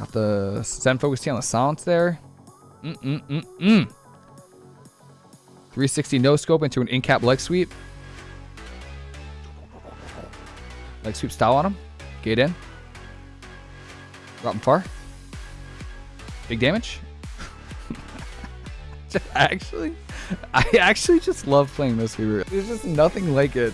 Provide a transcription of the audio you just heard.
Got the Zen Focus Tea on the silence there. Mm-mm-mm-mm. 360 no scope into an in cap leg sweep. Leg sweep style on him. Get in. Drop him far. Big damage. actually, I actually just love playing Mistweaver. There's just nothing like it.